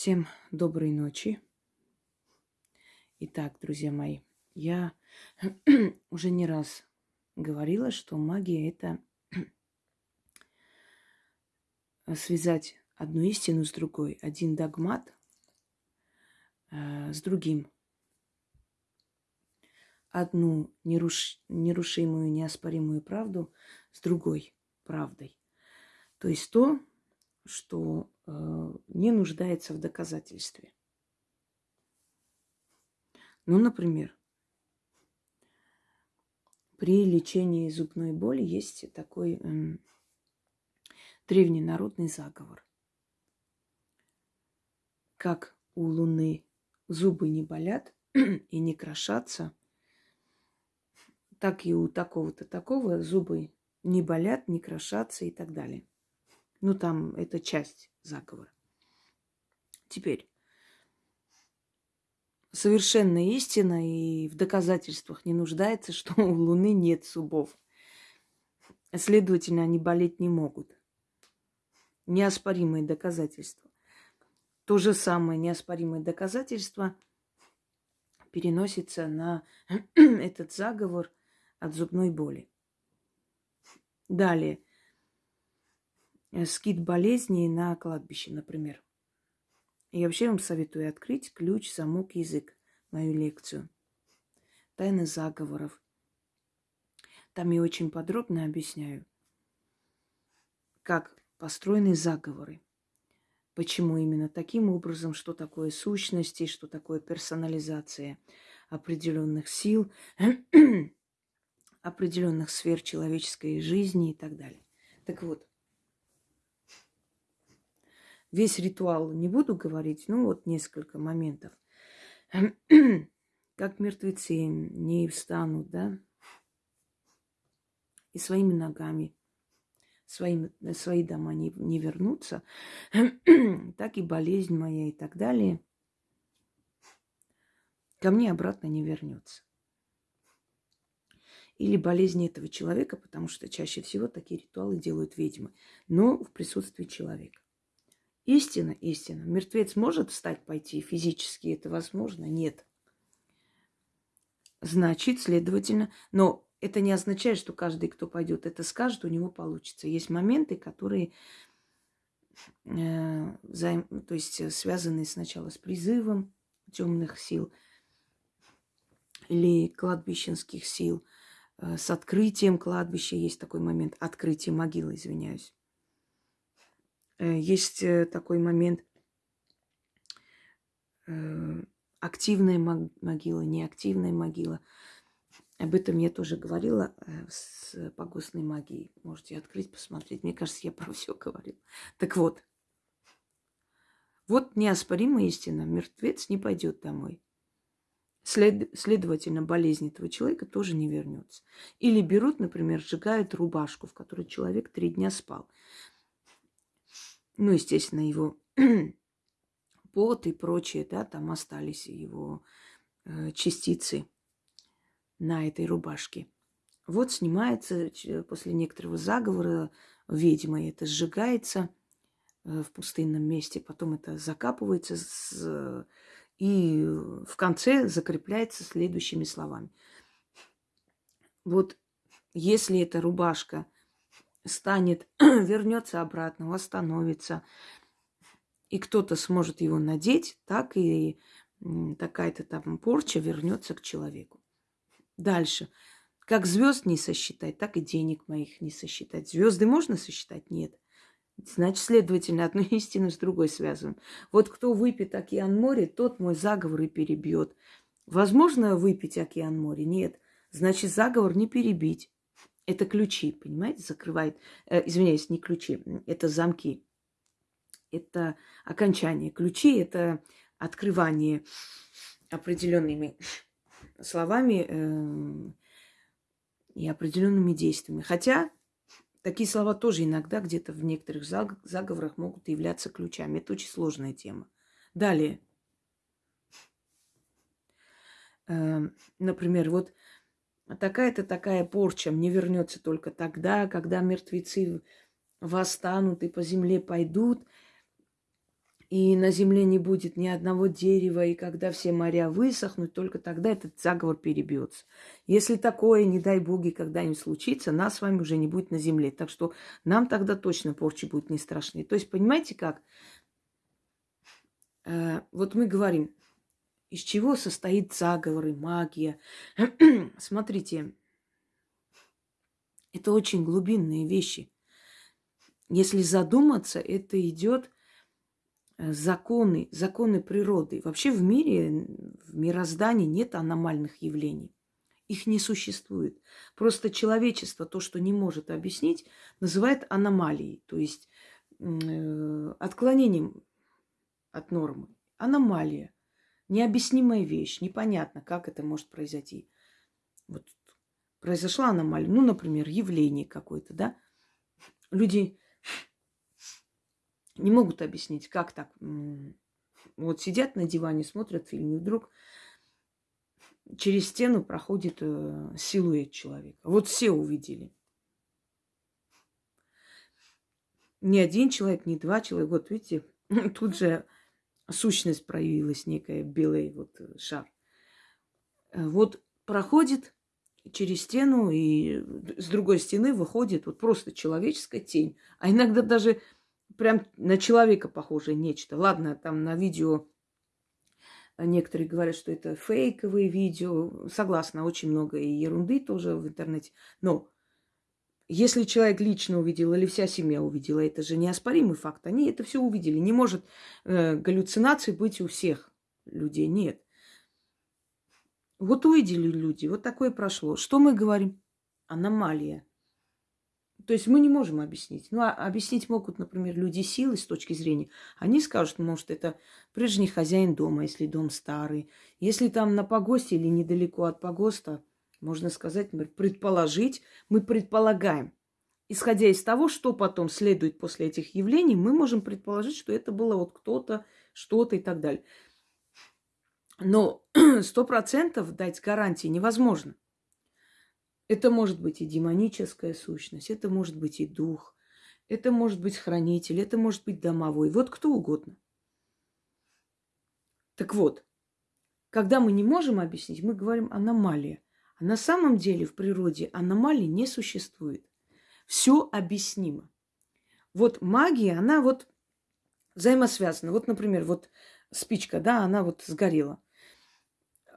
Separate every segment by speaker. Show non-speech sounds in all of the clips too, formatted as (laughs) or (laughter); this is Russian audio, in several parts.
Speaker 1: Всем доброй ночи. Итак, друзья мои, я (clears throat) уже не раз говорила, что магия это (clears throat) связать одну истину с другой, один догмат э, с другим, одну неруш... нерушимую, неоспоримую правду с другой правдой. То есть то, что не нуждается в доказательстве. Ну, например, при лечении зубной боли есть такой э, древний народный заговор. Как у Луны зубы не болят и не крошатся, так и у такого-то такого зубы не болят, не крошатся и так далее. Ну, там это часть заговора. Теперь. Совершенная истина и в доказательствах не нуждается, что у Луны нет зубов. Следовательно, они болеть не могут. Неоспоримые доказательства. То же самое неоспоримое доказательство переносится на (clears throat) этот заговор от зубной боли. Далее. Э, скид болезней на кладбище, например. Я вообще вам советую открыть ключ, замок, язык, мою лекцию. Тайны заговоров. Там я очень подробно объясняю, как построены заговоры. Почему именно таким образом, что такое сущности, что такое персонализация определенных сил, (clears throat) определенных сфер человеческой жизни и так далее. Так вот, весь ритуал не буду говорить, ну вот несколько моментов. Как мертвецы не встанут, да, и своими ногами своим, свои дома не, не вернутся, так и болезнь моя и так далее ко мне обратно не вернется. Или болезнь этого человека, потому что чаще всего такие ритуалы делают ведьмы, но в присутствии человека. Истина, истина. Мертвец может встать, пойти физически, это возможно? Нет. Значит, следовательно, но это не означает, что каждый, кто пойдет это скажет, у него получится. Есть моменты, которые э, взаим, то есть связаны сначала с призывом темных сил или кладбищенских сил, э, с открытием кладбища. Есть такой момент, открытие могилы, извиняюсь. Э, есть э, такой момент э, активная могила, неактивная могила. Об этом я тоже говорила с погостной магией. Можете открыть, посмотреть. Мне кажется, я про все говорила. Так вот, вот неоспоримая истина. Мертвец не пойдет домой. След, следовательно, болезнь этого человека тоже не вернется. Или берут, например, сжигают рубашку, в которой человек три дня спал. Ну, естественно, его (clears throat) пот и прочее, да, там остались его э, частицы на этой рубашке. Вот снимается после некоторого заговора ведьма, это сжигается э, в пустынном месте, потом это закапывается с, и в конце закрепляется следующими словами. Вот если эта рубашка – станет, (clears throat) вернется обратно, восстановится, и кто-то сможет его надеть, так и такая-то там порча вернется к человеку. Дальше. Как звезд не сосчитать, так и денег моих не сосчитать. Звезды можно сосчитать? Нет. Значит, следовательно, (laughs) одну истину с другой связываем. Вот кто выпьет океан море, тот мой заговор и перебьет. Возможно выпить океан море? Нет. Значит, заговор не перебить. Это ключи, понимаете, закрывает. Э, извиняюсь, не ключи, это замки. Это окончание. Ключи – это открывание определенными словами э, и определенными действиями. Хотя такие слова тоже иногда где-то в некоторых заговорах могут являться ключами. Это очень сложная тема. Далее. Э, например, вот а такая-то такая порча мне вернется только тогда, когда мертвецы восстанут и по земле пойдут. и на земле не будет ни одного дерева, и когда все моря высохнут, только тогда этот заговор перебьется. Если такое, не дай боги, когда-нибудь случится, нас с вами уже не будет на земле. Так что нам тогда точно порчи будут не страшны. То есть, понимаете как? Э, вот мы говорим, из чего состоит заговор и магия. (clears throat) Смотрите, это очень глубинные вещи. Если задуматься, это идет Э, законы, законы природы. Вообще в мире, в мироздании нет аномальных явлений. Их не существует. Просто человечество то, что не может объяснить, называет аномалией, то есть э, отклонением от нормы. Аномалия. Необъяснимая вещь. Непонятно, как это может произойти. Вот произошла аномалия. Ну, например, явление какое-то, да? Люди не могут объяснить, как так. Вот сидят на диване, смотрят фильм, и вдруг через стену проходит э, силуэт человека. Вот все увидели. Не один человек, не два человека. Вот видите, (laughs) тут же сущность проявилась некая, белый вот э, шар. Э, вот проходит через стену, и с другой стены выходит вот просто человеческая тень. А иногда даже прям на человека похожее нечто. Ладно, там на видео некоторые говорят, что это фейковые видео. Согласна, очень много и ерунды тоже в интернете. Но если человек лично увидел или вся семья увидела, это же неоспоримый факт. Они это все увидели. Не может э, галлюцинации быть у всех людей. Нет. Вот увидели люди, вот такое прошло. Что мы говорим? Аномалия. То есть мы не можем объяснить. Ну, а объяснить могут, например, люди силы с точки зрения. Они скажут, может, это прежний хозяин дома, если дом старый. Если там на погосте или недалеко от погоста, можно сказать, предположить, мы предполагаем. Исходя из того, что потом следует после этих явлений, мы можем предположить, что это было вот кто-то, что-то и так далее. Но (clears throat) сто процентов дать гарантии невозможно. Это может быть и демоническая сущность, это может быть и дух, это может быть хранитель, это может быть домовой, вот кто угодно. Так вот, когда мы не можем объяснить, мы говорим аномалия. А на самом деле в природе аномалий не существует. Все объяснимо. Вот магия, она вот взаимосвязана. Вот, например, вот спичка, да, она вот сгорела.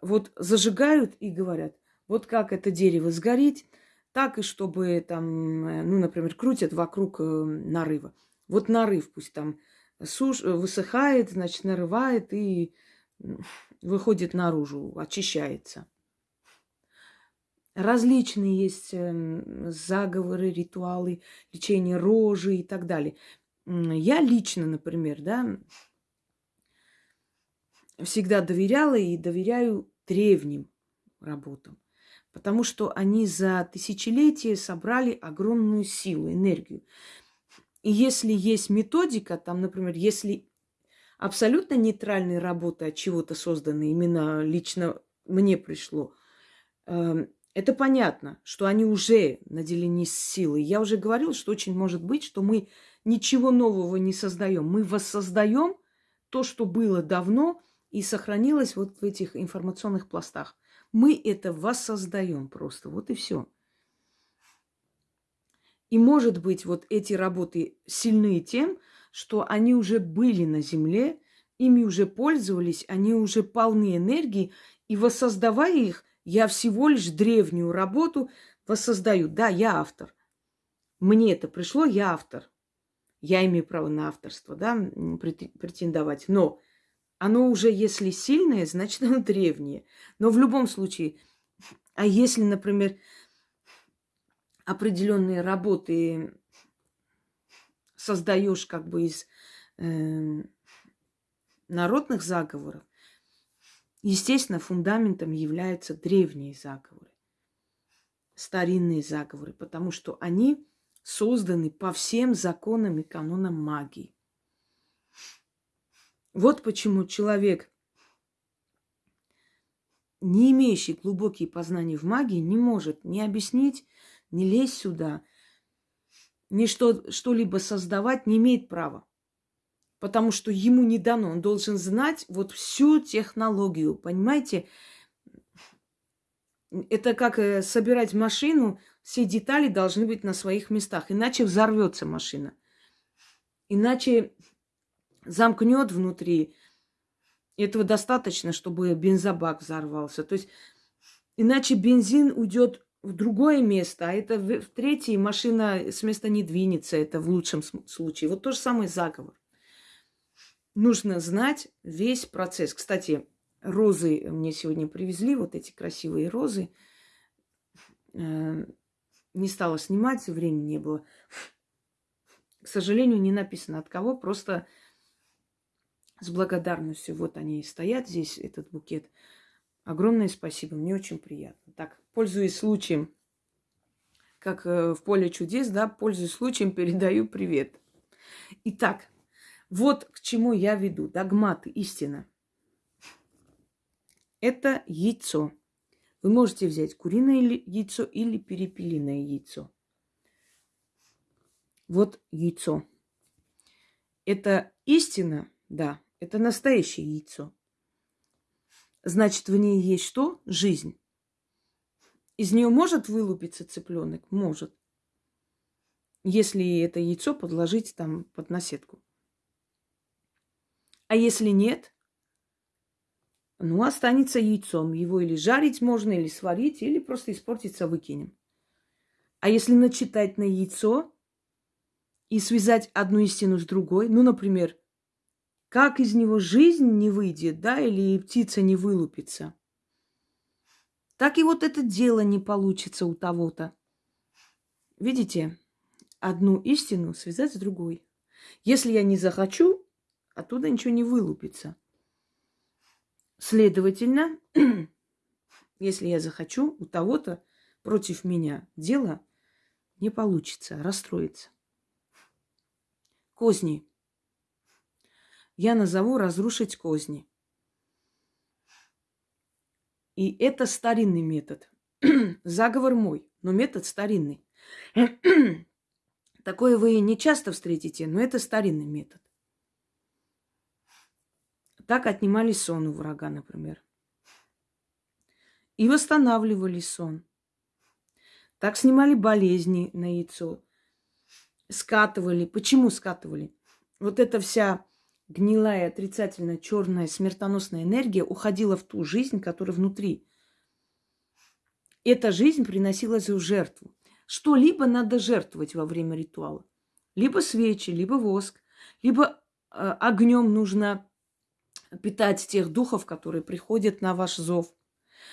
Speaker 1: Вот зажигают и говорят, вот как это дерево сгорит, так и чтобы там, э, ну, например, крутят вокруг э, нарыва. Вот нарыв пусть там суш... высыхает, значит, нарывает и выходит наружу, очищается. Различные есть эм, заговоры, ритуалы, лечение рожи и так далее. Я лично, например, да, всегда доверяла и доверяю древним работам потому что они за тысячелетия собрали огромную силу, энергию. И если есть методика, там, например, если абсолютно нейтральные работы от чего-то созданы, именно лично мне пришло, эм, это понятно, что они уже наделены силой. Я уже говорила, что очень может быть, что мы ничего нового не создаем. Мы воссоздаем то, что было давно и сохранилось вот в этих информационных пластах. Мы это воссоздаем просто. Вот и все. И может быть, вот эти работы сильны тем, что они уже были на Земле, ими уже пользовались, они уже полны энергии, и воссоздавая их, я всего лишь древнюю работу воссоздаю. Да, я автор. Мне это пришло, я автор. Я имею право на авторство, да, претендовать. Но оно уже, если сильное, (laughs) значит, оно древнее. Но в любом случае, (laughs) а если, например, определенные работы создаешь как бы из э, народных заговоров, естественно, фундаментом являются древние заговоры, старинные заговоры, потому что они созданы по всем законам и канонам магии. Вот почему человек, не имеющий глубокие познания в магии, не может ни объяснить, ни лезть сюда, ни что, что-либо создавать не имеет права. Потому что ему не дано. Он должен знать вот всю технологию, понимаете? Это как э, собирать машину, все детали должны быть на своих местах, иначе взорвется машина. Иначе замкнет внутри. Этого достаточно, чтобы бензобак взорвался. То есть иначе бензин уйдет в другое место, а это в, в третье машина с места не двинется, это в лучшем случае. Вот то же самое заговор. Нужно знать весь процесс. Кстати, розы мне сегодня привезли, вот эти красивые розы. Э, не стала снимать, времени не было. К сожалению, не написано от кого, просто с благодарностью. Вот они и стоят здесь, этот букет. Огромное спасибо, мне очень приятно. Так, пользуясь случаем, как э, в поле чудес, да, пользуясь случаем, передаю привет. Итак, вот к чему я веду. Догматы, истина. Это яйцо. Вы можете взять куриное яйцо или перепелиное яйцо. Вот яйцо. Это истина, да, это настоящее яйцо. Значит, в ней есть что? Жизнь. Из нее может вылупиться цыпленок? Может. Если это яйцо подложить там под наседку. А если нет, ну, останется яйцом. Его или жарить можно, или сварить, или просто испортиться выкинем. А если начитать на яйцо и связать одну истину с другой, ну, например, как из него жизнь не выйдет, да, или птица не вылупится. Так и вот это дело не получится у того-то. Видите, одну истину связать с другой. Если я не захочу, оттуда ничего не вылупится. Следовательно, (clears throat) если я захочу, у того-то против меня дело не получится, расстроится. Козни я назову разрушить козни. И это старинный метод. (clears throat) Заговор мой, но метод старинный. (clears throat) Такое вы не часто встретите, но это старинный метод. Так отнимали сон у врага, например. И восстанавливали сон. Так снимали болезни на яйцо. Скатывали. Почему скатывали? Вот эта вся гнилая, отрицательная, черная, смертоносная энергия уходила в ту жизнь, которая внутри. Эта жизнь приносилась в жертву. Что-либо надо жертвовать во время ритуала. Либо свечи, либо воск, либо э, огнем нужно питать тех духов, которые приходят на ваш зов.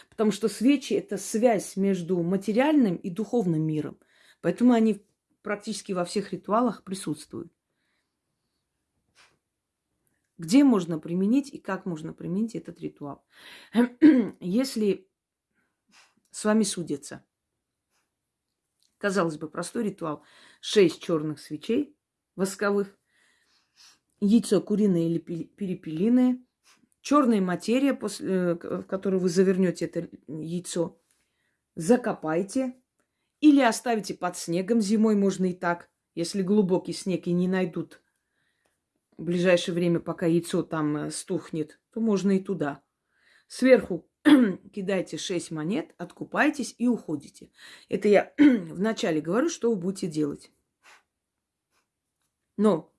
Speaker 1: Потому что свечи – это связь между материальным и духовным миром. Поэтому они практически во всех ритуалах присутствуют где можно применить и как можно применить этот ритуал. (clears throat) Если с вами судятся, казалось бы, простой ритуал, шесть черных свечей восковых, яйцо куриное или перепелиное, черная материя, после, э, в которую вы завернете это яйцо, закопайте или оставите под снегом зимой, можно и так, если глубокий снег и не найдут в ближайшее время, пока яйцо там э, стухнет, то можно и туда. Сверху (clears throat) кидайте 6 монет, откупайтесь и уходите. Это я (clears throat) вначале говорю, что вы будете делать. Но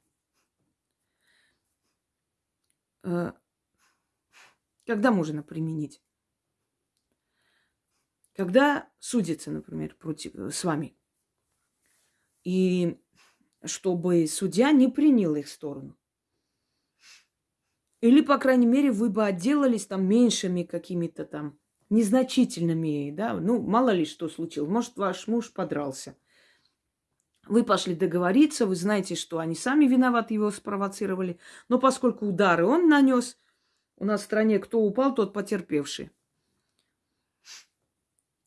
Speaker 1: э, когда можно применить? Когда судится, например, против, э, с вами. И чтобы судья не принял их сторону. Или, по крайней мере, вы бы отделались там меньшими какими-то там незначительными, да, ну, мало ли что случилось. Может, ваш муж подрался. Вы пошли договориться, вы знаете, что они сами виноваты, его спровоцировали. Но поскольку удары он нанес, у нас в стране кто упал, тот потерпевший.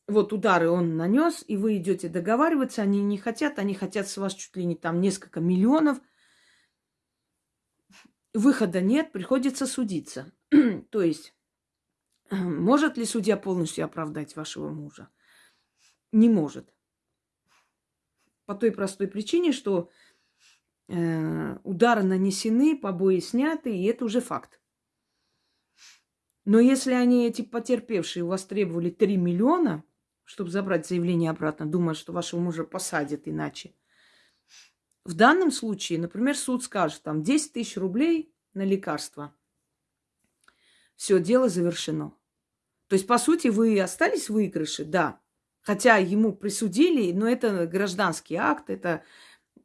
Speaker 1: Вот удары он нанес, и вы идете договариваться, они не хотят, они хотят с вас чуть ли не там несколько миллионов – выхода нет, приходится судиться. (clears throat) То есть, (clears throat) может ли судья полностью оправдать вашего мужа? Не может. По той простой причине, что э, удары нанесены, побои сняты, и это уже факт. Но если они, эти потерпевшие, у вас требовали 3 миллиона, чтобы забрать заявление обратно, думая, что вашего мужа посадят иначе, в данном случае, например, суд скажет, там 10 тысяч рублей на лекарства. Все, дело завершено. То есть, по сути, вы остались в выигрыше, да. Хотя ему присудили, но это гражданский акт, это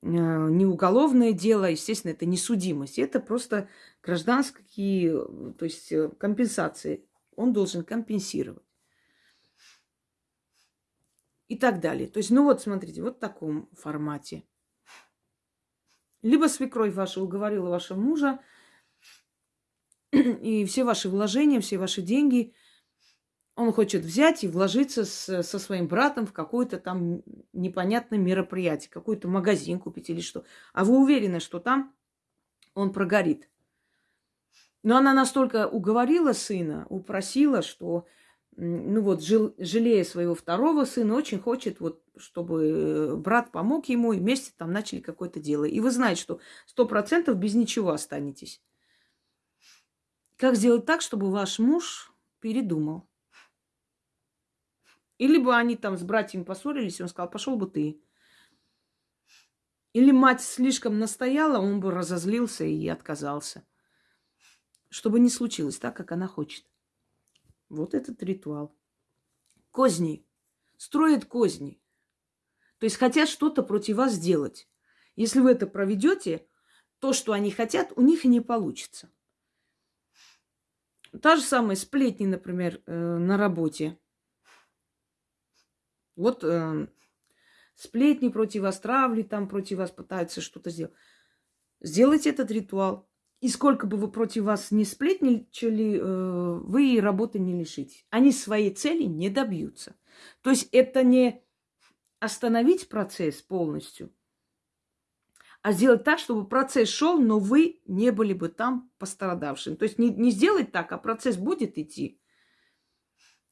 Speaker 1: э, не уголовное дело, естественно, это не судимость. Это просто гражданские, то есть э, компенсации. Он должен компенсировать. И так далее. То есть, ну вот, смотрите, вот в таком формате. Либо свекровь ваша уговорила вашего мужа, (clears throat) и все ваши вложения, все ваши деньги – он хочет взять и вложиться с, со своим братом в какое-то там непонятное мероприятие, какой-то магазин купить или что. А вы уверены, что там он прогорит. Но она настолько уговорила сына, упросила, что, ну вот, жил, жалея своего второго сына, очень хочет, вот, чтобы брат помог ему, и вместе там начали какое-то дело. И вы знаете, что сто процентов без ничего останетесь. Как сделать так, чтобы ваш муж передумал? Или бы они там с братьями поссорились, и он сказал, пошел бы ты. Или мать слишком настояла, он бы разозлился и отказался. Чтобы не случилось так, как она хочет. Вот этот ритуал. Козни. Строят козни. То есть хотят что-то против вас сделать. Если вы это проведете, то, что они хотят, у них и не получится. Та же самая сплетни, например, э, на работе. Вот э, сплетни против вас, травли там против вас пытаются что-то сделать. Сделайте этот ритуал. И сколько бы вы против вас не сплетничали, э, вы и работы не лишите. Они своей цели не добьются. То есть это не остановить процесс полностью, а сделать так, чтобы процесс шел, но вы не были бы там пострадавшим. То есть не, не сделать так, а процесс будет идти.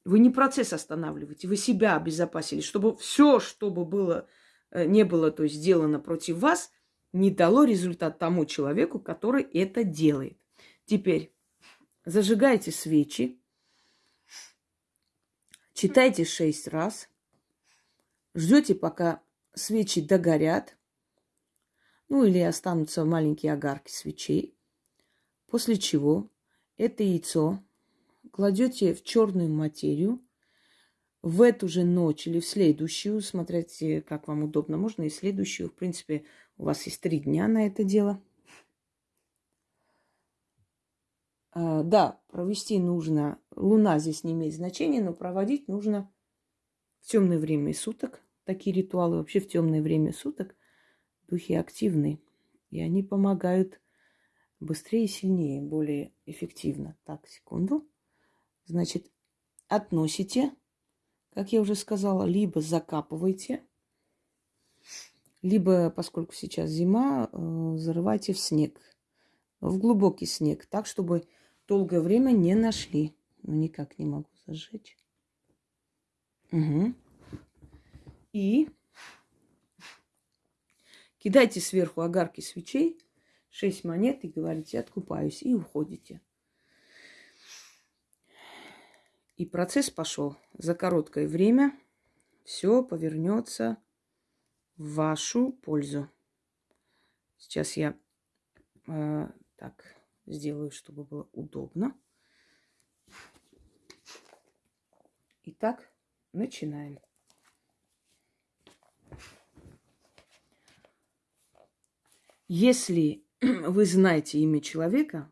Speaker 1: Вы не процесс останавливаете, вы себя обезопасили, чтобы все, что бы было, э, не было, то есть сделано против вас, не дало результат тому человеку, который это делает. Теперь зажигайте свечи, читайте шесть раз, ждете, пока свечи догорят, ну или останутся маленькие огарки свечей, после чего это яйцо кладете в черную материю, в эту же ночь или в следующую, смотрите, как вам удобно, можно и следующую. В принципе, у вас есть три дня на это дело. А, да, провести нужно, луна здесь не имеет значения, но проводить нужно в темное время суток. Такие ритуалы вообще в темное время суток духи активны. И они помогают быстрее и сильнее, более эффективно. Так, секунду. Значит, относите, как я уже сказала, либо закапывайте, либо, поскольку сейчас зима, э, зарывайте в снег, в глубокий снег, так, чтобы долгое время не нашли. Ну, никак не могу зажечь. Угу. И кидайте сверху огарки свечей, шесть монет и говорите, откупаюсь, и уходите. И процесс пошел. За короткое время все повернется в вашу пользу. Сейчас я э, так сделаю, чтобы было удобно. Итак, начинаем. Если (clears throat) вы знаете имя человека,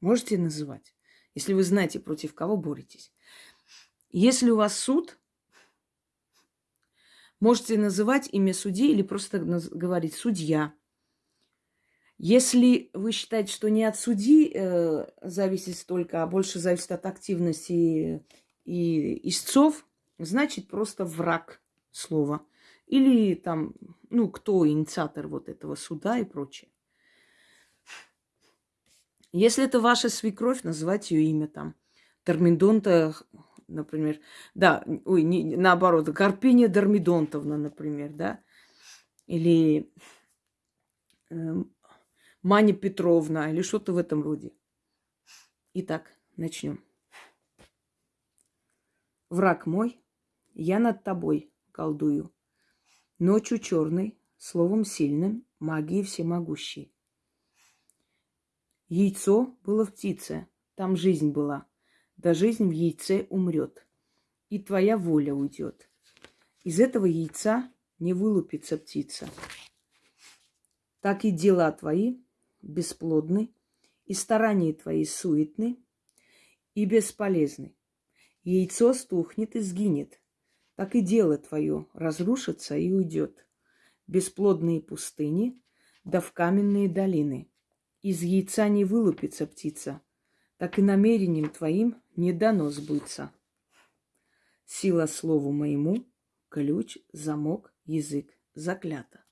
Speaker 1: можете называть если вы знаете, против кого боретесь. Если у вас суд, можете называть имя судьи или просто говорить «судья». Если вы считаете, что не от судьи э, зависит столько, а больше зависит от активности и истцов, значит просто враг слова. Или там, ну, кто инициатор вот этого суда и прочее. Если это ваша свекровь, называть ее имя там. Термидонта, например. Да, ой, не, наоборот, Карпиния Дормидонтовна, например, да. Или эм, Маня Петровна или что-то в этом роде. Итак, начнем. Враг мой, я над тобой колдую. Ночью черной, словом сильным, магией всемогущей. Яйцо было в птице, там жизнь была. Да жизнь в яйце умрет, и твоя воля уйдет. Из этого яйца не вылупится птица. Так и дела твои бесплодны, и старания твои суетны и бесполезны. Яйцо стухнет и сгинет, так и дело твое разрушится и уйдет. Бесплодные пустыни, да в каменные долины. Из яйца не вылупится птица, так и намерением твоим не дано сбыться. Сила слову моему, ключ, замок, язык, заклято.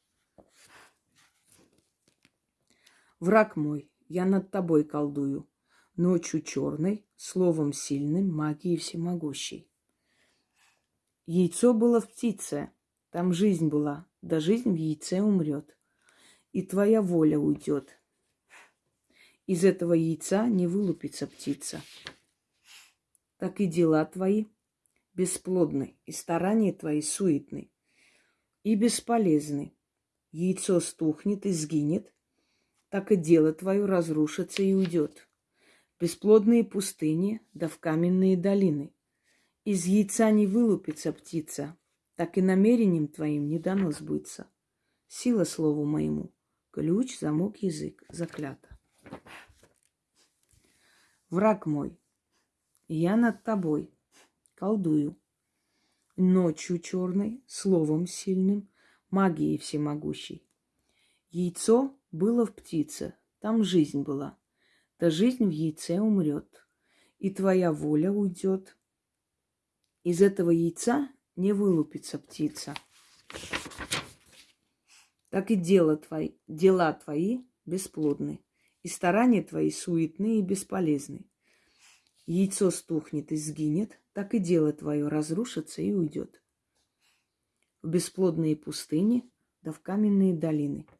Speaker 1: Враг мой, я над тобой колдую, ночью черной, словом сильным, магией всемогущей. Яйцо было в птице, там жизнь была, да жизнь в яйце умрет, и твоя воля уйдет. Из этого яйца не вылупится птица. Так и дела твои бесплодны, и старания твои суетны, и бесполезны. Яйцо стухнет и сгинет, так и дело твое разрушится и уйдет. Бесплодные пустыни, да в каменные долины. Из яйца не вылупится птица, так и намерением твоим не дано сбыться. Сила слову моему, ключ, замок, язык, заклято. Враг мой, я над тобой колдую. Ночью черной, словом сильным, магией всемогущей. Яйцо было в птице, там жизнь была. Да жизнь в яйце умрет, и твоя воля уйдет. Из этого яйца не вылупится птица. Так и дела твои, дела твои бесплодны, и старания твои суетны и бесполезны. Яйцо стухнет и сгинет, так и дело твое разрушится и уйдет. В бесплодные пустыни, да в каменные долины –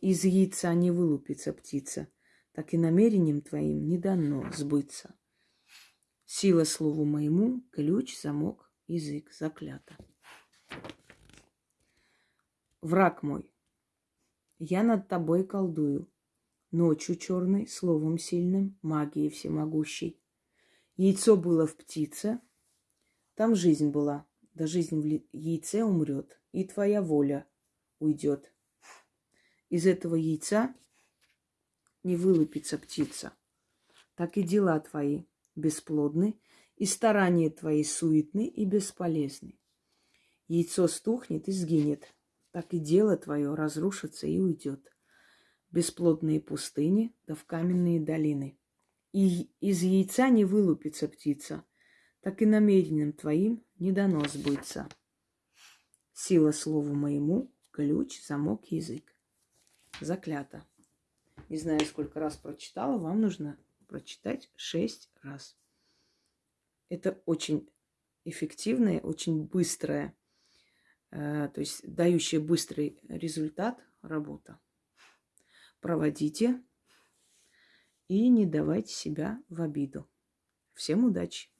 Speaker 1: из яйца не вылупится птица, так и намерением твоим не дано сбыться. Сила слову моему, ключ, замок, язык, заклято. Враг мой, я над тобой колдую, ночью черной, словом сильным, магией всемогущей. Яйцо было в птице, там жизнь была, да жизнь в яйце умрет, и твоя воля уйдет из этого яйца не вылупится птица. Так и дела твои бесплодны, и старания твои суетны и бесполезны. Яйцо стухнет и сгинет, так и дело твое разрушится и уйдет. Бесплодные пустыни, да в каменные долины. И из яйца не вылупится птица, так и намерением твоим не дано сбыться. Сила слову моему, ключ, замок, язык заклято. Не знаю, сколько раз прочитала, вам нужно прочитать шесть раз. Это очень эффективная, очень быстрая, э, то есть дающая быстрый результат работа. Проводите и не давайте себя в обиду. Всем удачи!